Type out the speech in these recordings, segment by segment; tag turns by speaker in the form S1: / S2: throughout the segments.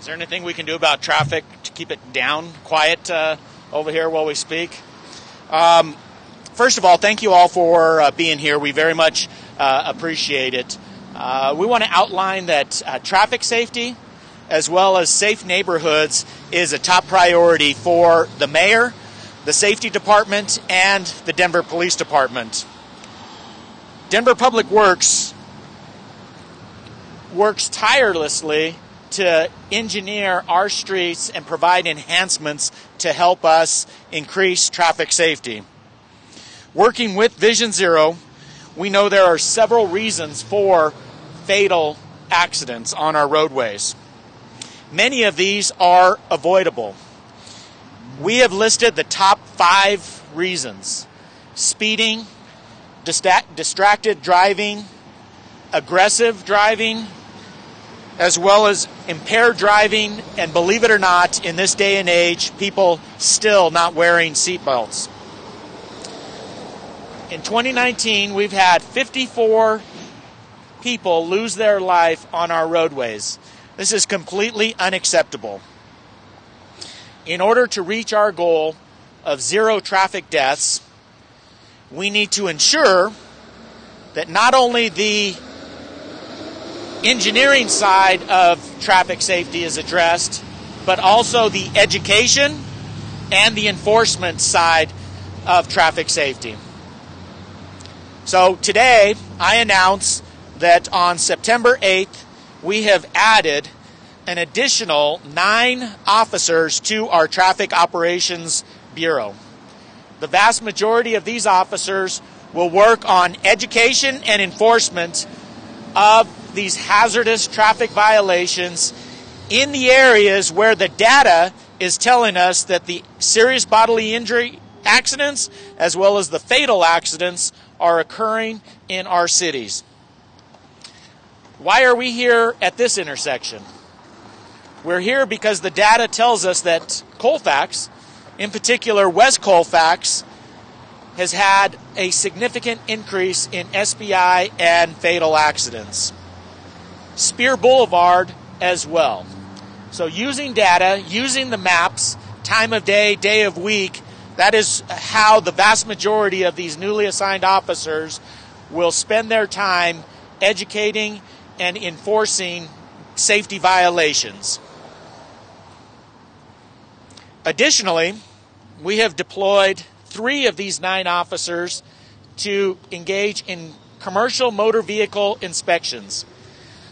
S1: Is there anything we can do about traffic to keep it down, quiet uh, over here while we speak? Um, first of all, thank you all for uh, being here. We very much uh, appreciate it. Uh, we want to outline that uh, traffic safety, as well as safe neighborhoods, is a top priority for the mayor, the safety department, and the Denver Police Department. Denver Public Works works tirelessly to engineer our streets and provide enhancements to help us increase traffic safety. Working with Vision Zero, we know there are several reasons for fatal accidents on our roadways. Many of these are avoidable. We have listed the top five reasons speeding, distracted driving, aggressive driving, as well as impaired driving, and believe it or not, in this day and age, people still not wearing seatbelts. In 2019, we've had 54 people lose their life on our roadways. This is completely unacceptable. In order to reach our goal of zero traffic deaths, we need to ensure that not only the engineering side of traffic safety is addressed, but also the education and the enforcement side of traffic safety. So today, I announce that on September 8th, we have added an additional nine officers to our Traffic Operations Bureau. The vast majority of these officers will work on education and enforcement of these hazardous traffic violations in the areas where the data is telling us that the serious bodily injury accidents as well as the fatal accidents are occurring in our cities. Why are we here at this intersection? We're here because the data tells us that Colfax, in particular West Colfax, has had a significant increase in SBI and fatal accidents. Speer Boulevard as well. So, using data, using the maps, time of day, day of week, that is how the vast majority of these newly assigned officers will spend their time educating and enforcing safety violations. Additionally, we have deployed three of these nine officers to engage in commercial motor vehicle inspections.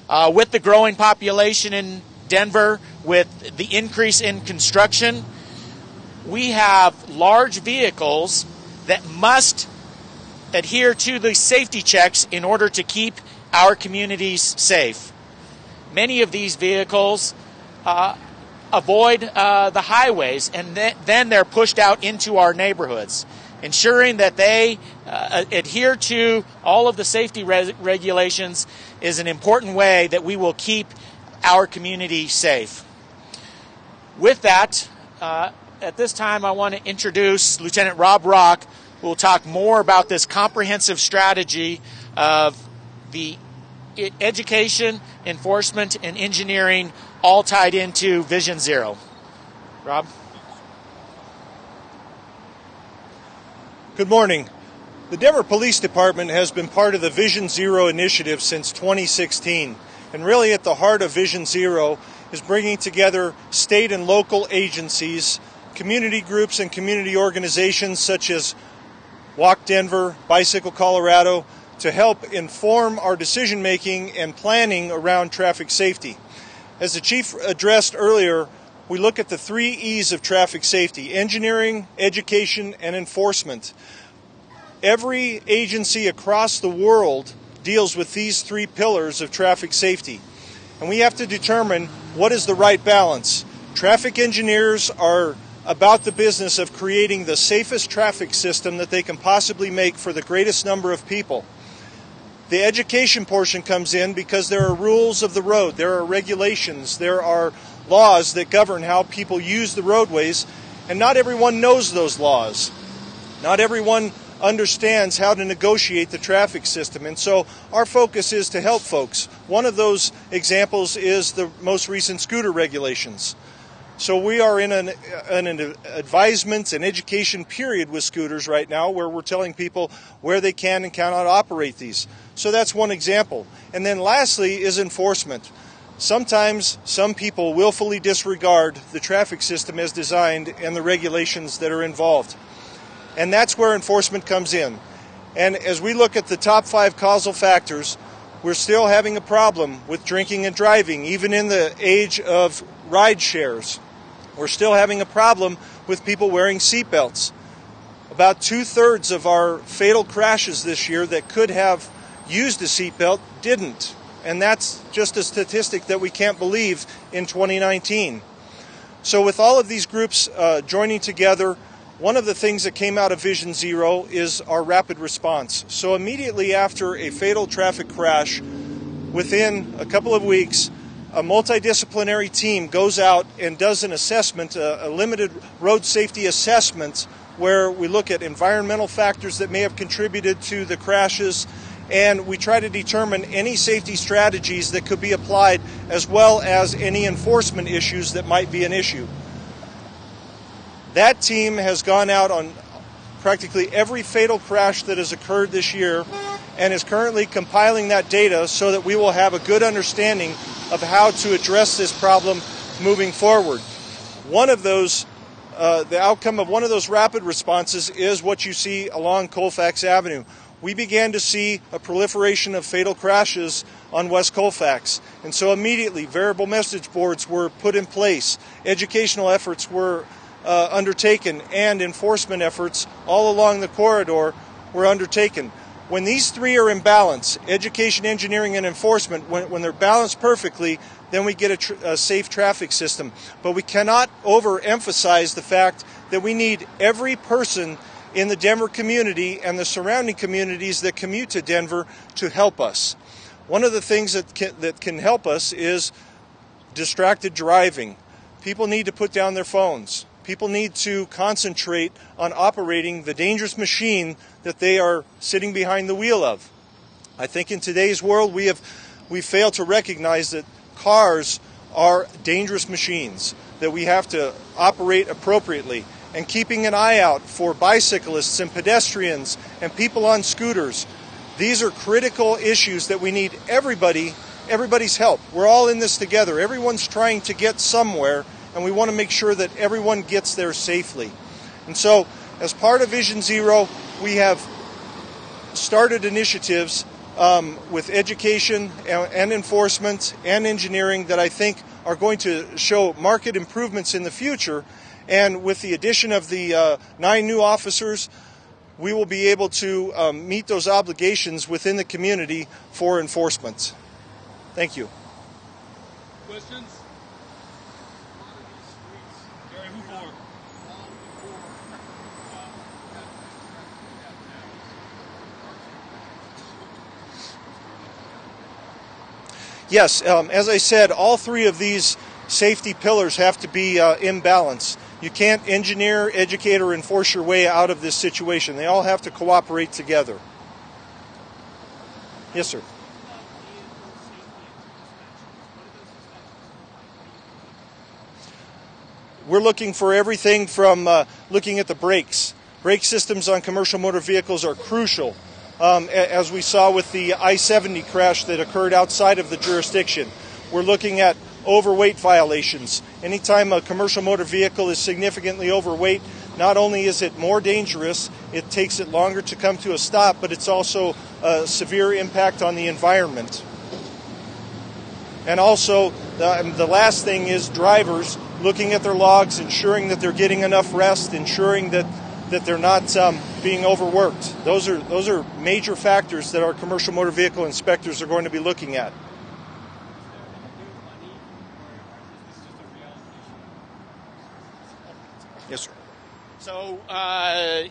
S1: Uh, with the growing population in Denver, with the increase in construction, we have large vehicles that must adhere to the safety checks in order to keep our communities safe. Many of these vehicles uh, avoid uh, the highways and th- then they're pushed out into our neighborhoods. Ensuring that they uh, adhere to all of the safety re- regulations is an important way that we will keep our community safe. With that, uh, at this time, I want to introduce Lieutenant Rob Rock, who will talk more about this comprehensive strategy of the education, enforcement, and engineering all tied into Vision Zero. Rob?
S2: Good morning. The Denver Police Department has been part of the Vision Zero initiative since 2016. And really, at the heart of Vision Zero is bringing together state and local agencies, community groups, and community organizations such as Walk Denver, Bicycle Colorado, to help inform our decision making and planning around traffic safety. As the Chief addressed earlier, we look at the three E's of traffic safety engineering, education, and enforcement. Every agency across the world deals with these three pillars of traffic safety. And we have to determine what is the right balance. Traffic engineers are about the business of creating the safest traffic system that they can possibly make for the greatest number of people. The education portion comes in because there are rules of the road, there are regulations, there are laws that govern how people use the roadways, and not everyone knows those laws. Not everyone understands how to negotiate the traffic system. And so our focus is to help folks One of those examples is the most recent scooter regulations. So we are in an, an advisement and education period with scooters right now where we're telling people where they can and cannot operate these. So that's one example. And then lastly is enforcement. Sometimes some people willfully disregard the traffic system as designed and the regulations that are involved. And that's where enforcement comes in. And as we look at the top five causal factors, we're still having a problem with drinking and driving, even in the age of ride shares. We're still having a problem with people wearing seatbelts. About two thirds of our fatal crashes this year that could have used a seatbelt didn't. And that's just a statistic that we can't believe in 2019. So, with all of these groups uh, joining together, one of the things that came out of Vision Zero is our rapid response. So, immediately after a fatal traffic crash, within a couple of weeks, a multidisciplinary team goes out and does an assessment, a, a, limited road safety assessment, where we look at environmental factors that may have contributed to the crashes, and we try to determine any safety strategies that could be applied, as well as any enforcement issues that might be an issue. That team has gone out on practically every fatal crash that has occurred this year and is currently compiling that data so that we will have a good understanding of how to address this problem moving forward. One of those, uh, the outcome of one of those rapid responses is what you see along Colfax Avenue. We began to see a proliferation of fatal crashes on West Colfax. And so immediately, variable message boards were put in place, educational efforts were uh, undertaken, and enforcement efforts all along the corridor were undertaken. When these three are in balance, education, engineering, and enforcement, when, when they're balanced perfectly, then we get a, tr- a safe traffic system. But we cannot overemphasize the fact that we need every person in the Denver community and the surrounding communities that commute to Denver to help us. One of the things that can, that can help us is distracted driving. People need to put down their phones. People need to concentrate on operating the dangerous machine that they are sitting behind the wheel of. I think in today's world we have we fail to recognize that cars are dangerous machines that we have to operate appropriately and keeping an eye out for bicyclists and pedestrians and people on scooters. These are critical issues that we need everybody everybody's help. We're all in this together. Everyone's trying to get somewhere and we want to make sure that everyone gets there safely. And so, as part of Vision Zero, we have started initiatives um, with education and, and enforcement and engineering that I think are going to show market improvements in the future. And with the addition of the uh, nine new officers, we will be able to um, meet those obligations within the community for enforcement. Thank you.
S3: Questions?
S2: yes, um, as I said, all three of these safety pillars have to be uh, in balance. You can't engineer, educate, or enforce your way out of this situation. They all have to cooperate together. Yes, sir. We're looking for everything from uh, looking at the brakes. Brake systems on commercial motor vehicles are crucial um, as we saw with the I 70 crash that occurred outside of the jurisdiction. We're looking at overweight violations. Anytime a commercial motor vehicle is significantly overweight, not only is it more dangerous, it takes it longer to come to a stop, but it's also a severe impact on the environment. And also, the, the last thing is drivers looking at their logs, ensuring that they're getting enough rest, ensuring that that they're not um, being overworked. Those are those are major factors that our commercial motor vehicle inspectors are going to be looking at. Yes, sir.
S1: So uh,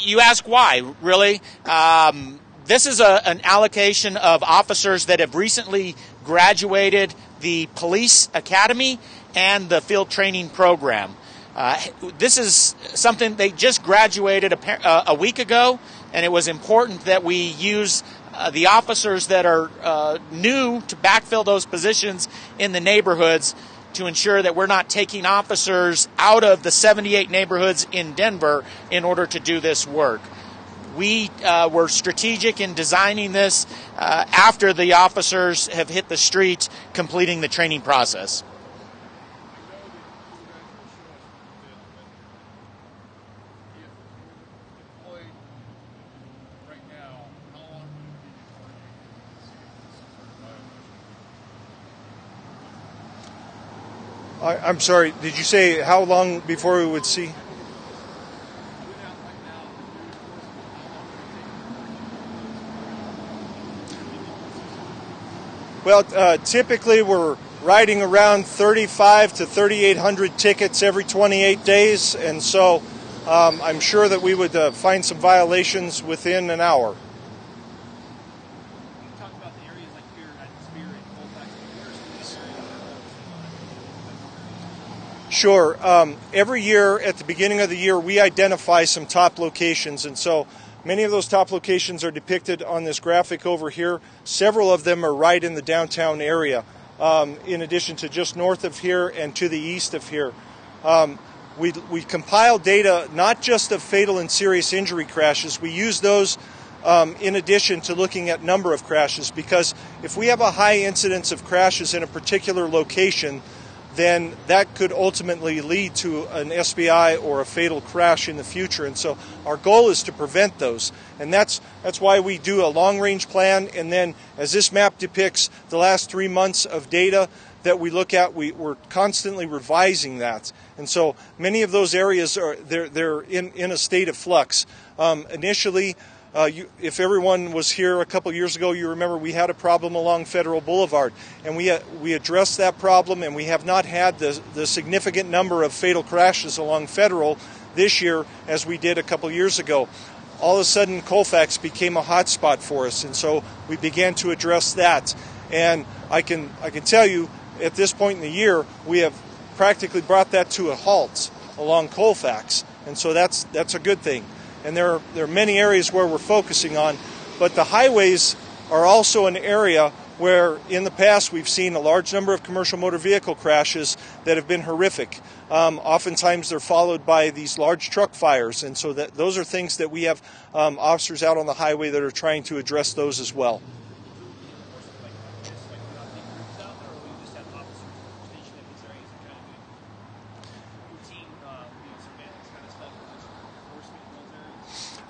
S1: you ask why, really? Um, this is a, an allocation of officers that have recently graduated the police academy and the field training program. Uh, this is something they just graduated a, uh, a, week ago, and it was important that we use uh, the officers that are uh, new to backfill those positions in the neighborhoods to ensure that we're not taking officers out of the 78 neighborhoods in Denver in order to do this work. We uh, were strategic in designing this uh, after the officers have hit the street completing the training process.
S2: I, I'm sorry, did you say how long before we would see? Well, uh, typically we're writing around 35 to 3,800 tickets every 28 days, and so um, I'm sure that we would uh, find some violations within an hour. Sure. Um, every year at the beginning of the year, we identify some top locations, and so many of those top locations are depicted on this graphic over here. Several of them are right in the downtown area, um, in addition to just north of here and to the east of here. Um, we, we compile data not just of fatal and serious injury crashes, we use those um, in addition to looking at number of crashes because if we have a high incidence of crashes in a particular location, then that could ultimately lead to an SBI or a fatal crash in the future. And so our goal is to prevent those. And that's, that's why we do a long range plan. And then, as this map depicts the last three months of data that we look at, we, we're constantly revising that. And so many of those areas are they're, they're in, in a state of flux. Um, initially, uh, you, if everyone was here a couple years ago, you remember we had a problem along Federal Boulevard, and we uh, we addressed that problem, and we have not had the the significant number of fatal crashes along Federal this year as we did a couple years ago. All of a sudden, Colfax became a hot spot for us, and so we began to address that. And I can I can tell you, at this point in the year, we have practically brought that to a halt along Colfax, and so that's that's a good thing and there are, there are many areas where we're focusing on, but the highways are also an area where in the past we've seen a large number of commercial motor vehicle crashes that have been horrific. Um, oftentimes they're followed by these large truck fires, and so that those are things that we have um, officers out on the highway that are trying to address those as well.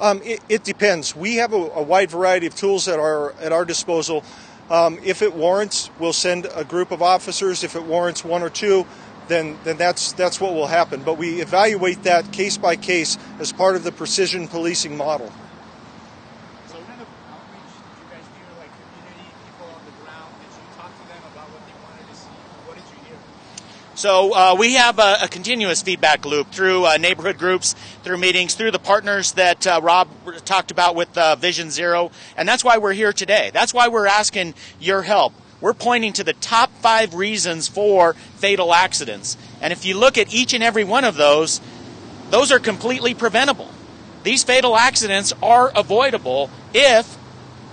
S2: Um, it, it, depends. We have a, a, wide variety of tools at our at our disposal. Um, if it warrants, we'll send a group of officers. If it warrants one or two, then then that's that's what will happen. But we evaluate that case by case as part of the precision policing model.
S1: So uh, we have a, a, continuous feedback loop through uh, neighborhood groups, through meetings, through the partners that uh, Rob talked about with uh, Vision Zero, and that's why we're here today. That's why we're asking your help. We're pointing to the top five reasons for fatal accidents, and if you look at each and every one of those, those are completely preventable. These fatal accidents are avoidable if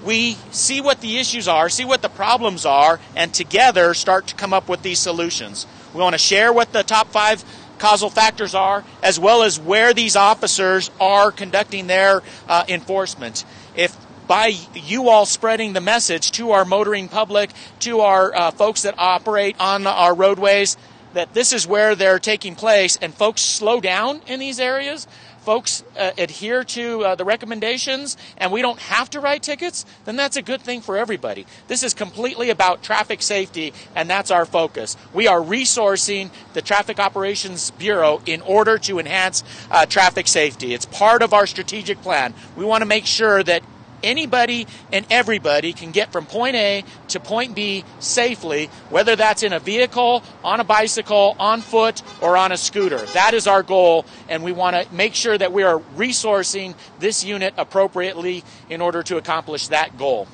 S1: we see what the issues are, see what the problems are, and together start to come up with these solutions. We want to share what the top five causal factors are, as well as where these officers are conducting their uh, enforcement. If by you all spreading the message to our motoring public, to our uh, folks that operate on our roadways, that this is where they're taking place, and folks slow down in these areas, folks uh, adhere to uh, the recommendations and we don't have to write tickets, then that's a good thing for everybody. This is completely about traffic safety, and that's our focus. We are resourcing the Traffic Operations Bureau in order to enhance uh, traffic safety. It's part of our strategic plan. We want to make sure that anybody and everybody can get from point A to point B safely, whether that's in a vehicle, on a bicycle, on foot, or on a scooter. That is our goal, and we want to make sure that we are resourcing this unit appropriately in order to accomplish that goal.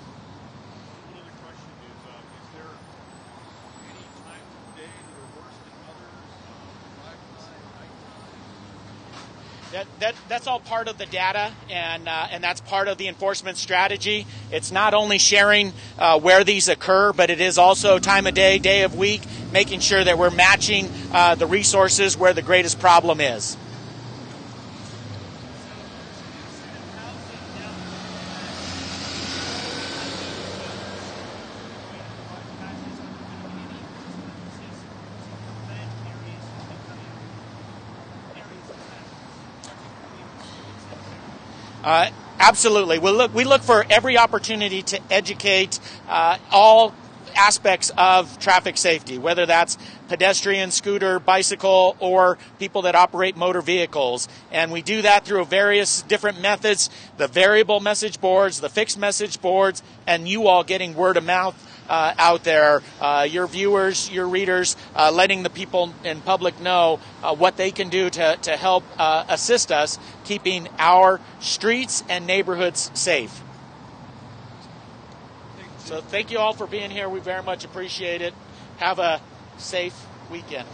S1: That, that, that's all part of the data, and, uh, and that's part of the enforcement strategy. It's not only sharing uh, where these occur, but it is also time of day, day of week, making sure that we're matching uh, the resources where the greatest problem is. Uh, absolutely. We look, we look for every opportunity to educate uh, all aspects of traffic safety, whether that's pedestrian, scooter, bicycle, or people that operate motor vehicles. And we do that through various different methods the variable message boards, the fixed message boards, and you all getting word of mouth uh, out there, uh, your viewers, your readers, uh, letting the people in public know uh, what they can do to, to help uh, assist us keeping our streets and neighborhoods safe. So thank you all for being here. We very much appreciate it. Have a safe weekend.